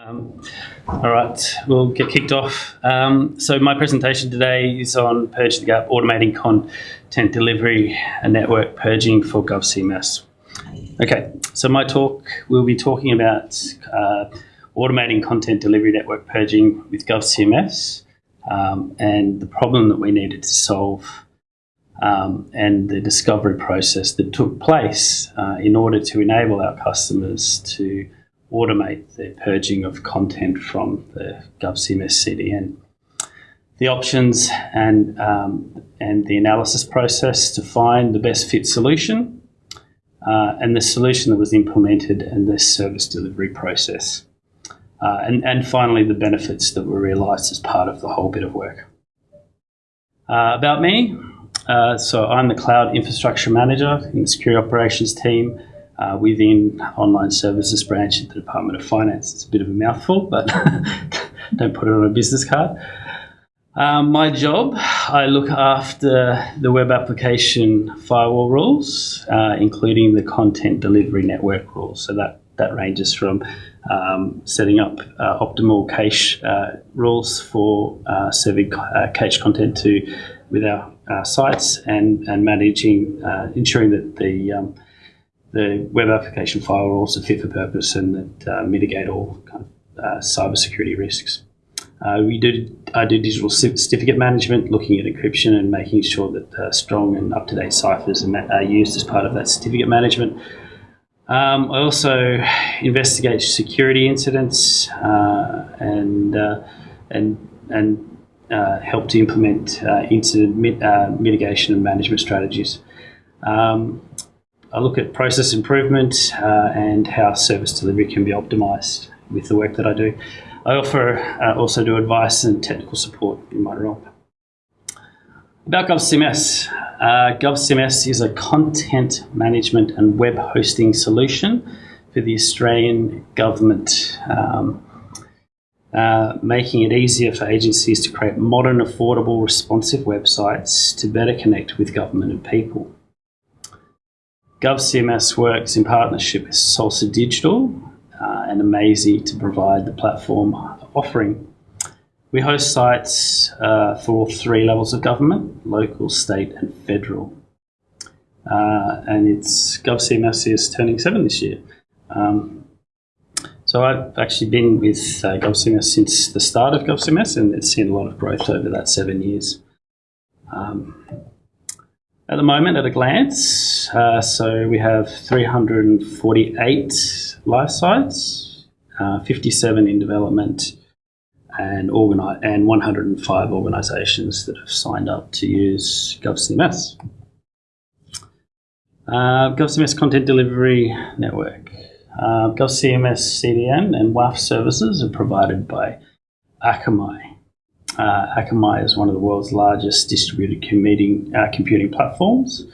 Um, all right, we'll get kicked off. Um, so my presentation today is on Purge the Gap, automating content delivery and network purging for GovCMS. Okay, so my talk, we'll be talking about uh, automating content delivery network purging with GovCMS um, and the problem that we needed to solve um, and the discovery process that took place uh, in order to enable our customers to automate the purging of content from the GovCMS CDN. The options and, um, and the analysis process to find the best fit solution uh, and the solution that was implemented and the service delivery process. Uh, and, and finally, the benefits that were realised as part of the whole bit of work. Uh, about me, uh, so I'm the Cloud Infrastructure Manager in the Security Operations team uh, within Online Services branch at the Department of Finance. It's a bit of a mouthful, but don't put it on a business card. Um, my job, I look after the web application firewall rules, uh, including the content delivery network rules. So that, that ranges from um, setting up uh, optimal cache uh, rules for uh, serving uh, cache content to with our sites and, and managing, ensuring that the um, the web application firewalls are fit for purpose and that uh, mitigate all kind of uh, cybersecurity risks. Uh, we do I do digital certificate management, looking at encryption and making sure that uh, strong and up to date ciphers are used as part of that certificate management. Um, I also investigate security incidents uh, and uh, and and help to implement incident mit mitigation and management strategies. Um, I look at process improvement uh, and how service delivery can be optimized with the work that I do. I offer uh, also do advice and technical support in my role. About GovCMS. Uh, GovCMS is a content management and web hosting solution for the Australian government, um, uh, making it easier for agencies to create modern, affordable, responsive websites to better connect with government and people. GovCMS works in partnership with Salsa Digital uh, and Amazee to provide the platform offering. We host sites uh, for all three levels of government, local, state and federal. Uh, and it's GovCMS is turning seven this year. Um, so I've actually been with uh, GovCMS since the start of GovCMS and it's seen a lot of growth over that seven years. Um, at the moment, at a glance, uh, so we have 348 life sites, uh, 57 in development, and, organi- and 105 organisations that have signed up to use GovCMS. Uh, GovCMS Content Delivery Network. Uh, GovCMS CDN and WAF services are provided by Akamai. Uh, Akamai is one of the world's largest distributed uh, computing platforms.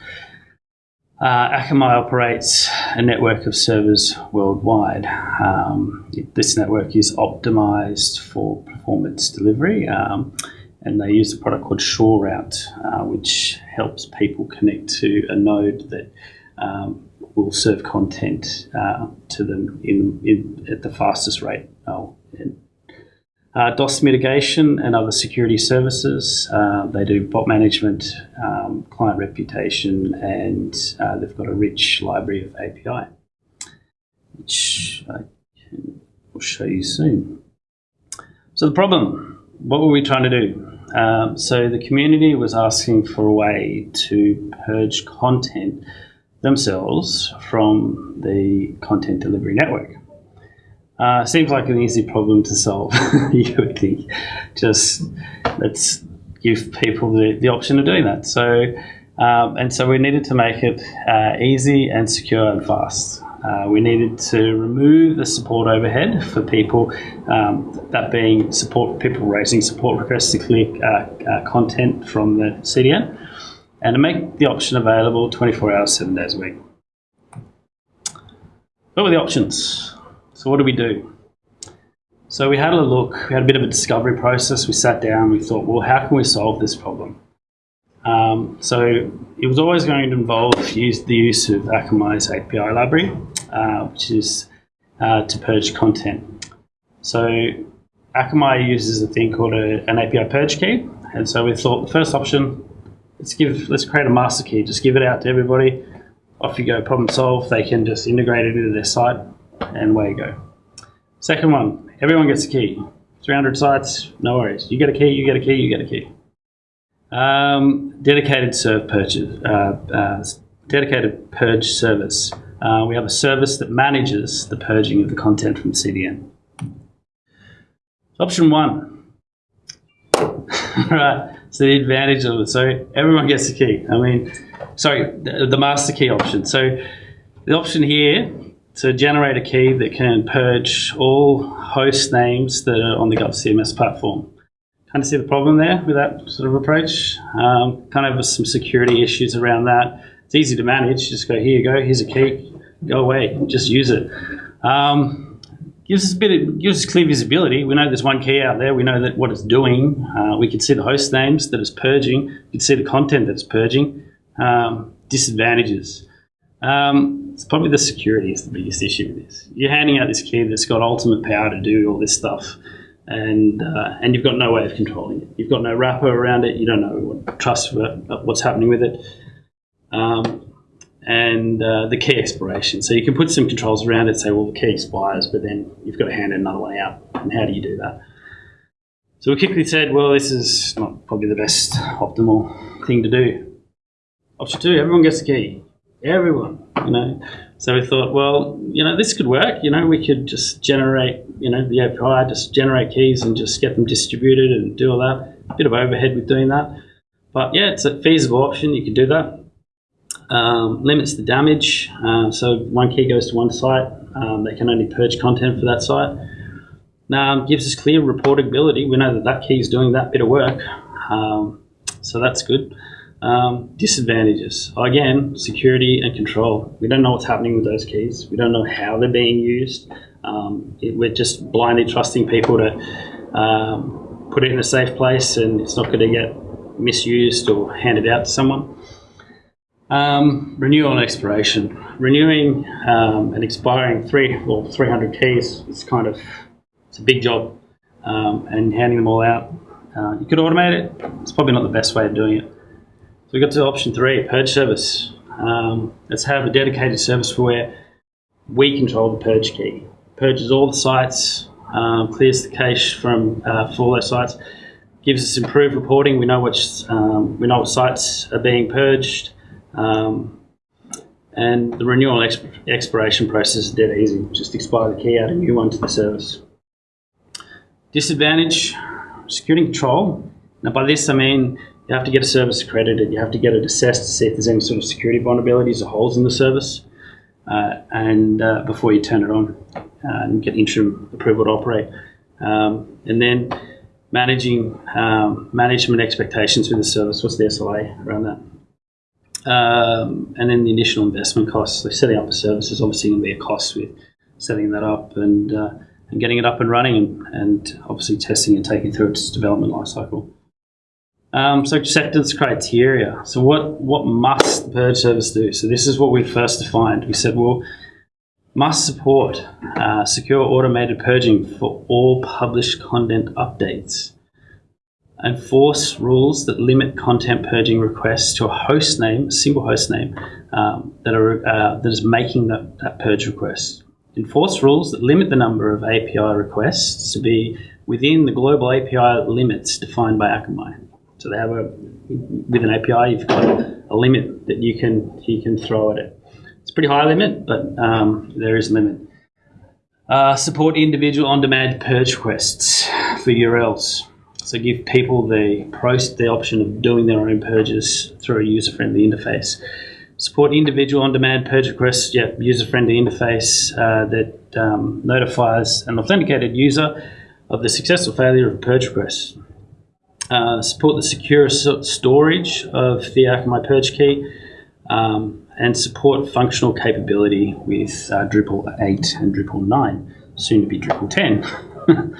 Uh, Akamai operates a network of servers worldwide. Um, this network is optimized for performance delivery, um, and they use a product called SureRoute, uh, which helps people connect to a node that um, will serve content uh, to them in, in, at the fastest rate. Oh, uh, DOS mitigation and other security services. Uh, they do bot management, um, client reputation, and uh, they've got a rich library of API, which I can, will show you soon. So the problem, what were we trying to do? Um, so the community was asking for a way to purge content themselves from the content delivery network. Uh, seems like an easy problem to solve, you would think. Just let's give people the, the option of doing that. So, um, and so we needed to make it uh, easy and secure and fast. Uh, we needed to remove the support overhead for people, um, that being support people raising support requests to click uh, uh, content from the CDN, and to make the option available 24 hours, seven days a week. What were the options? So what do we do? So we had a look, we had a bit of a discovery process. We sat down, we thought, well, how can we solve this problem? Um, so it was always going to involve use, the use of Akamai's API library, uh, which is uh, to purge content. So Akamai uses a thing called a, an API purge key. And so we thought the first option, let's give let's create a master key, just give it out to everybody. Off you go, problem solved. They can just integrate it into their site and away you go. Second one, everyone gets a key. 300 sites, no worries. You get a key, you get a key, you get a key. Um, dedicated serve purchase, uh, uh, dedicated purge service. Uh, we have a service that manages the purging of the content from CDN. Option one. right, so the advantage of it. So everyone gets a key. I mean, sorry, the, the master key option. So the option here to generate a key that can purge all host names that are on the GovCMS platform. Kind of see the problem there with that sort of approach. Um, kind of some security issues around that. It's easy to manage. Just go here you go. Here's a key. Go away. Just use it. Um, gives us a bit. Of, gives us clear visibility. We know there's one key out there. We know that what it's doing. Uh, we can see the host names that it's purging. We can see the content that it's purging. Um, disadvantages. Um, it's probably the security is the biggest issue with this. You're handing out this key that's got ultimate power to do all this stuff, and uh, and you've got no way of controlling it. You've got no wrapper around it. You don't know what trust what's happening with it. Um, and uh, the key expiration. So you can put some controls around it, say, well, the key expires, but then you've got to hand another one out. And how do you do that? So we quickly said, well, this is not probably the best optimal thing to do. Option two, everyone gets the key everyone, you know. So we thought, well, you know, this could work. You know, we could just generate, you know, the API, just generate keys and just get them distributed and do all that. A bit of overhead with doing that. But yeah, it's a feasible option. You can do that. Um, limits the damage. Uh, so one key goes to one site. Um, they can only purge content for that site. Now, gives us clear reportability. We know that that key is doing that bit of work. Um, so that's good. Um, disadvantages again, security and control. We don't know what's happening with those keys. We don't know how they're being used. Um, it, we're just blindly trusting people to um, put it in a safe place, and it's not going to get misused or handed out to someone. Um, renewal and expiration. Renewing um, and expiring three or 300 keys is kind of it's a big job, um, and handing them all out. Uh, you could automate it. It's probably not the best way of doing it. We got to option three, purge service. Um, let's have a dedicated service where we control the purge key. Purges all the sites, um, clears the cache from uh, for all those sites, gives us improved reporting. We know which um, we know what sites are being purged, um, and the renewal exp expiration process is dead easy. Just expire the key, add a new one to the service. Disadvantage: security control. Now, by this I mean you have to get a service accredited. You have to get it assessed to see if there's any sort of security vulnerabilities or holes in the service, uh, and uh, before you turn it on uh, and get interim approval to operate. Um, and then managing um, management expectations with the service. What's the SLA around that? Um, and then the initial investment costs. So setting up a service is obviously going to be a cost with setting that up and uh, and getting it up and running, and, and obviously testing and taking through its development lifecycle. Um, so acceptance criteria. So what, what must the purge service do? So this is what we first defined. We said, well, must support uh, secure automated purging for all published content updates. Enforce rules that limit content purging requests to a host name, a single host name, um, that, are, uh, that is making that, that purge request. Enforce rules that limit the number of API requests to be within the global API limits defined by Akamai. So they have a with an API, you've got a limit that you can you can throw at it. It's a pretty high limit, but um, there is a limit. Uh, support individual on-demand purge requests for URLs. So give people the the option of doing their own purges through a user-friendly interface. Support individual on-demand purge requests. Yeah, user-friendly interface uh, that um, notifies an authenticated user of the successful failure of a purge request. Uh, support the secure storage of the Akamai Purge key, um, and support functional capability with uh, Drupal 8 and Drupal 9, soon to be Drupal 10.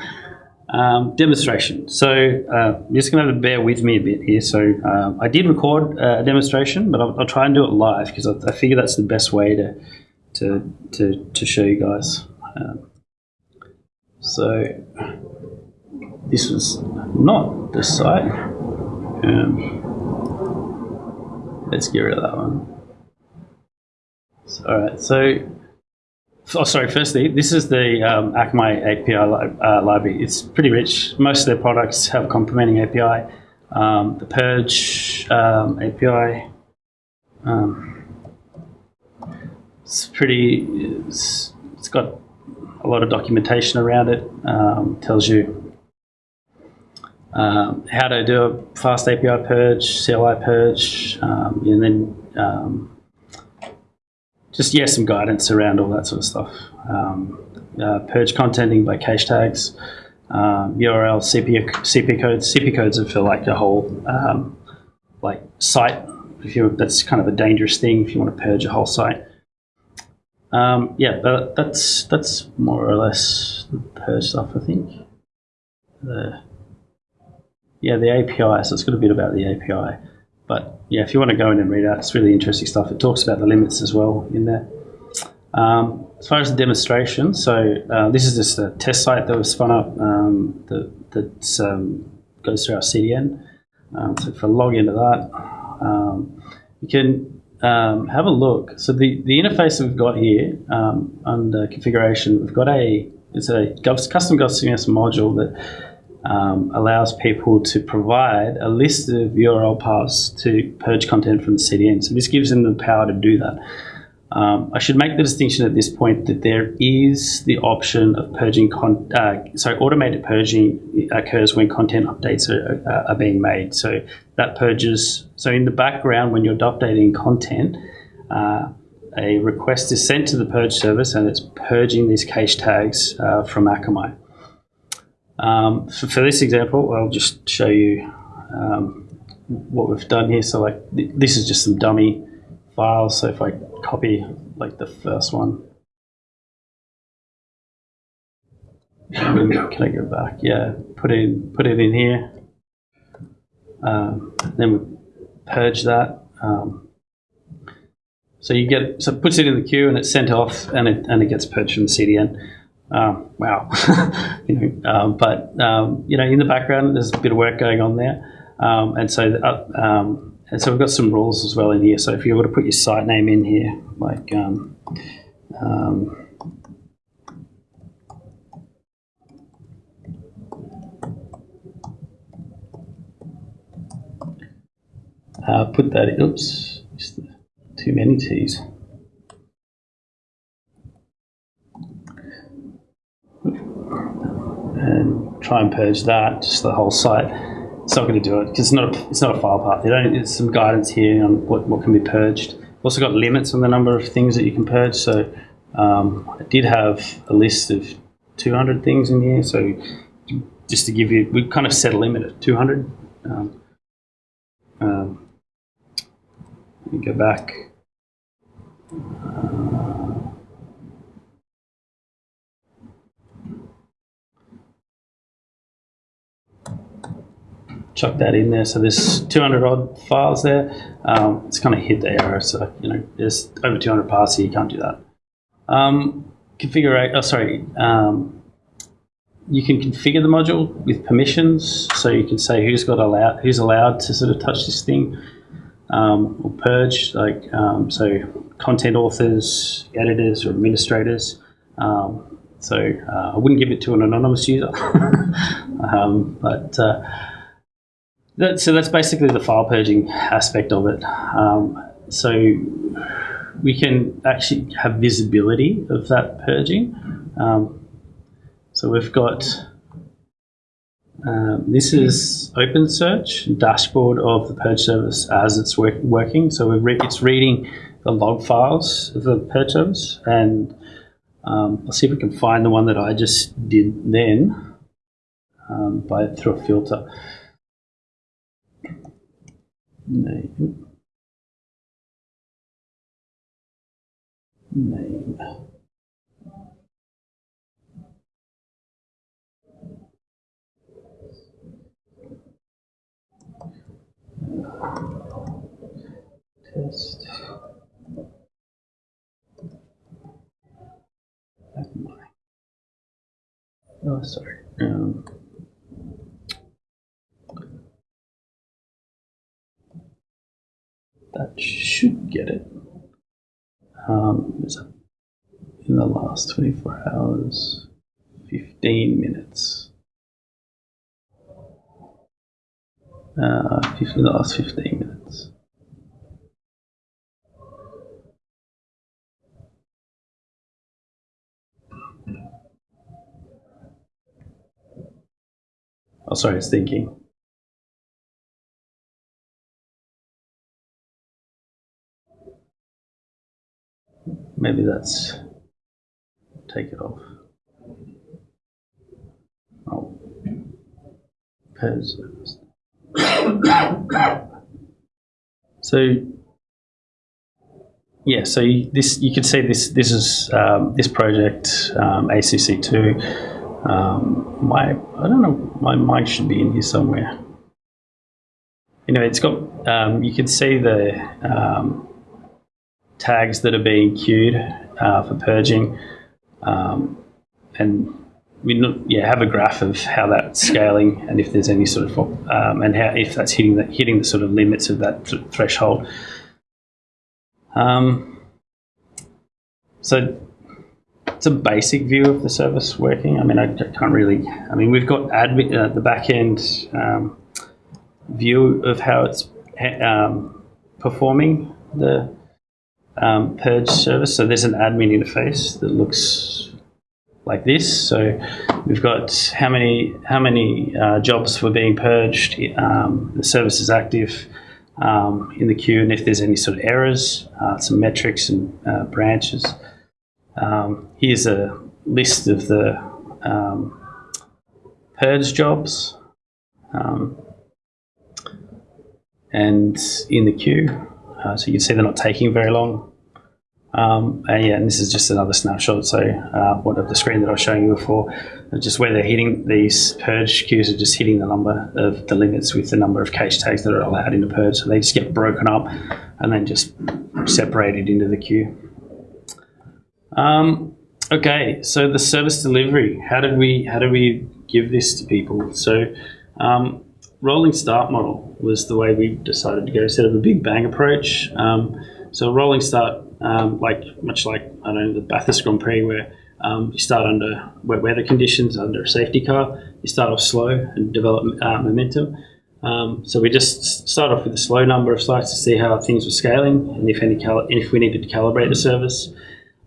um, demonstration. So uh, you're just going to, to bear with me a bit here. So uh, I did record uh, a demonstration, but I'll, I'll, try and do it live because I, I, figure that's the best way to, to, to, to show you guys. Um, So this was not the site. Um, let's get rid of that one. So, all right, so Oh, sorry. Firstly, this is the um, Akamai API li- uh, library. It's pretty rich. Most of their products have complementing API. Um, the Purge um, API. Um, it's pretty. It's, it's got a lot of documentation around it. Um, tells you um, how to do a fast API purge, CLI purge, um, and then um, just yeah, some guidance around all that sort of stuff. Um, uh, purge contenting by cache tags, um, URL, CP, CP codes. CP codes are for like a whole um, like site. If you that's kind of a dangerous thing if you want to purge a whole site. Um, yeah, but that's that's more or less the purge stuff. I think. The yeah, the API. So it's got a bit about the API. But yeah, if you want to go in and read out, it's really interesting stuff. It talks about the limits as well in there. Um, as far as the demonstration, so uh, this is just a test site that was spun up um, that, that um, goes through our CDN. Um, so if I log into that, um, you can um, have a look. So the, the interface that we've got here under configuration, we've got a it's a custom GovCMS module that um, allows people to provide a list of URL paths to purge content from the CDN. So this gives them the power to do that. Um, I should make the distinction at this point that there is the option of purging, con- uh, sorry, automated purging occurs when content updates are, uh, are being made. So that purges, so in the background when you're updating content, uh, a request is sent to the purge service and it's purging these cache tags uh, from Akamai. Um, for, for, this example, I'll just show you um, what we've done here. So like th this is just some dummy files. So if I copy like the first one, can I go back? Yeah, put it in, put it in here. Um, then we purge that. Um, so you get so it puts it in the queue and it's sent off and it and it gets purged from the CDN. Um, wow, you know, um, but um, you know, in the background, there's a bit of work going on there, um, and so uh, um, and so we've got some rules as well in here. So if you were to put your site name in here, like uh, put that. Oops, too many T's. and try and purge that, just the whole site. It's not going to do it because it's not a, it's not a file path. Don't. There's some guidance here on what, what can be purged. Also got limits on the number of things that you can purge. So um, I did have a list of 200 things in here. So just to give you, we kind of set a limit at 200. Um, um, let me go back. Chuck that in there. So there's 200 odd files there. Um, it's kind of hit the error. So, you know, there's over 200 paths here. You can't do that. Um, configure, oh, sorry. Um, you can configure the module with permissions. So you can say who's got allowed, who's allowed to sort of touch this thing um, or purge. Like, um, so content authors, editors, or administrators. Um, so uh, I wouldn't give it to an anonymous user, but uh, that, so that's basically the file purging aspect of it. Um, so we can actually have visibility of that purging. Um, so we've got um, this is OpenSearch dashboard of the purge service as it's work, working. So re it's reading the log files of the purge service, and um, I'll see if we can find the one that I just did then um, by through a filter name name test Oh, sorry. Um, that should get it. Um, in the last 24 hours, 15 minutes. Uh, 15, the last 15 minutes. Oh, sorry, it's thinking. Maybe that's take it off. Oh, pairs. so yeah, so you, this you could see this this is um, this project um, ACC two. Um, my I don't know my mic should be in here somewhere. Anyway, it's got um, you can see the um, tags that are being queued uh, for purging, um, and we yeah have a graph of how that's scaling and if there's any sort of um, and how if that's hitting the hitting the sort of limits of that th- threshold. Um, so it's a basic view of the service working. I mean, I can't really. I mean, we've got admin uh, the back end um, view of how it's um, performing the um, purge service. So there's an admin interface that looks like this. So we've got how many how many uh, jobs were being purged. Um, the service is active um, in the queue, and if there's any sort of errors, uh, some metrics and uh, branches. Um, here's a list of the um, purge jobs. Um, and in the queue, uh, so you can see they're not taking very long. Um, and yeah, and this is just another snapshot. So uh, what of the screen that I was showing you before, just where they're hitting these purge queues are just hitting the number of the limits with the number of cache tags that are allowed in the purge. So they just get broken up and then just separated into the queue. Um, okay, so the service delivery. How did we how did we give this to people? So um, rolling start model was the way we decided to go instead of a big bang approach. Um, so rolling start, um, like much like I don't know the Bathurst Grand Prix, where um, you start under wet weather conditions under a safety car. You start off slow and develop uh, momentum. Um, so we just start off with a slow number of sites to see how things were scaling and if any cal- if we needed to calibrate the service.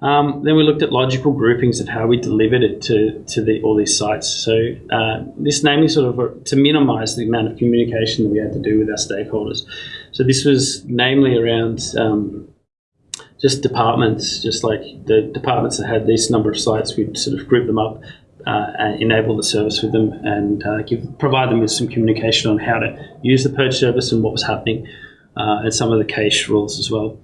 Um, then we looked at logical groupings of how we delivered it to, to the, all these sites. So uh, this naming sort of to minimise the amount of communication that we had to do with our stakeholders. So this was namely around um, just departments, just like the departments that had this number of sites, we'd sort of group them up, uh, and enable the service with them, and uh, give provide them with some communication on how to use the purge service and what was happening, uh, and some of the cache rules as well.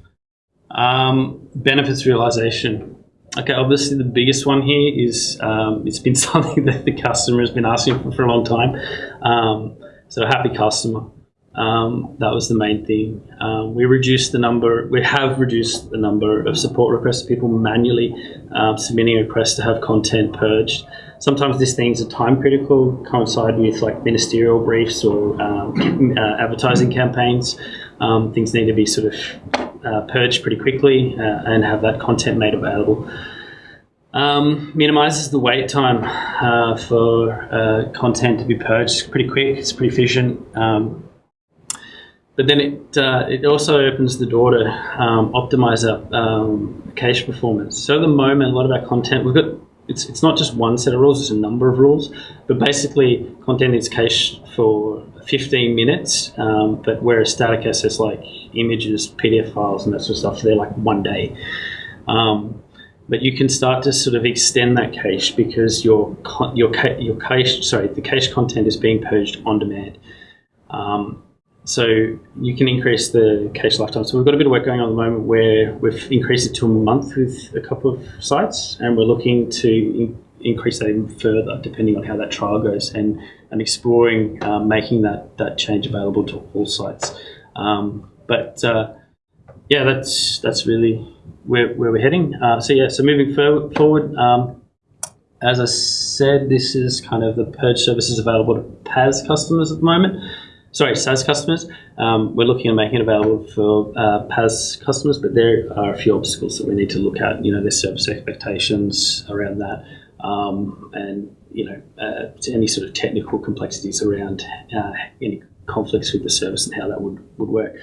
Um, benefits realization. Okay, obviously the biggest one here is um, it's been something that the customer has been asking for for a long time. Um, so happy customer. Um, that was the main thing. Um, we reduced the number. We have reduced the number of support requests. People manually um, submitting requests to have content purged. Sometimes these things are time critical, coincide with like ministerial briefs or um, uh, advertising campaigns. Um, things need to be sort of uh, purged pretty quickly uh, and have that content made available. Um, minimizes the wait time uh, for uh, content to be purged. It's pretty quick. It's pretty efficient. Um, but then it uh, it also opens the door to um, optimize our um, cache performance. So at the moment, a lot of our content we've got it's it's not just one set of rules; it's a number of rules. But basically, content is cached for 15 minutes, um, but whereas static assets like images, PDF files, and that sort of stuff, they're like one day. Um, but you can start to sort of extend that cache because your your your cache sorry the cache content is being purged on demand. Um, so you can increase the cache lifetime. So we've got a bit of work going on at the moment where we've increased it to a month with a couple of sites, and we're looking to in- increase that even further depending on how that trial goes, and and exploring um, making that that change available to all sites. Um, but uh, yeah, that's that's really where, where we're heading. Uh, so yeah, so moving forward. Um, as I said, this is kind of the purge services available to PaaS customers at the moment. Sorry, SaaS customers. Um, we're looking at making it available for uh, PaaS customers, but there are a few obstacles that we need to look at. You know, there's service expectations around that, um, and you know, uh, any sort of technical complexities around uh, any conflicts with the service and how that would, would work.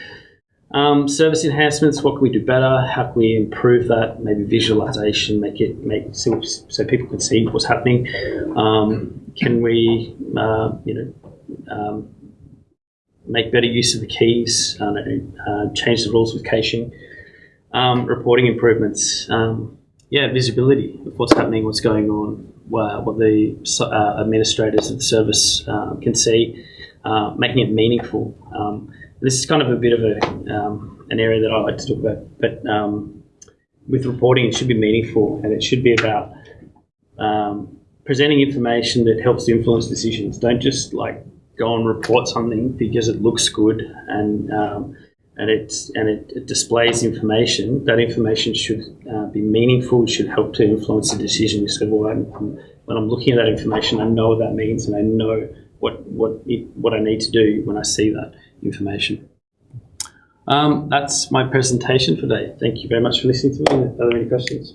Um, service enhancements, what can we do better? How can we improve that? Maybe visualization, make it make so, so people can see what's happening. Um, can we, uh, you know, um, make better use of the keys? Uh, uh, change the rules with caching. Um, reporting improvements. Um, yeah, visibility of what's happening, what's going on, what the uh, administrators of the service uh, can see, uh, making it meaningful. Um, this is kind of a bit of a, um, an area that I like to talk about, but um, with reporting, it should be meaningful and it should be about um, presenting information that helps influence decisions. Don't just like go and report something because it looks good and um, and it and it, it, displays information. That information should uh, be meaningful. Should help to influence the decision. You So well, I'm, when I'm looking at that information, I know what that means, and I know what what it, what I need to do when I see that information. Um, that's my presentation for today. Thank you very much for listening to me. Are there any questions?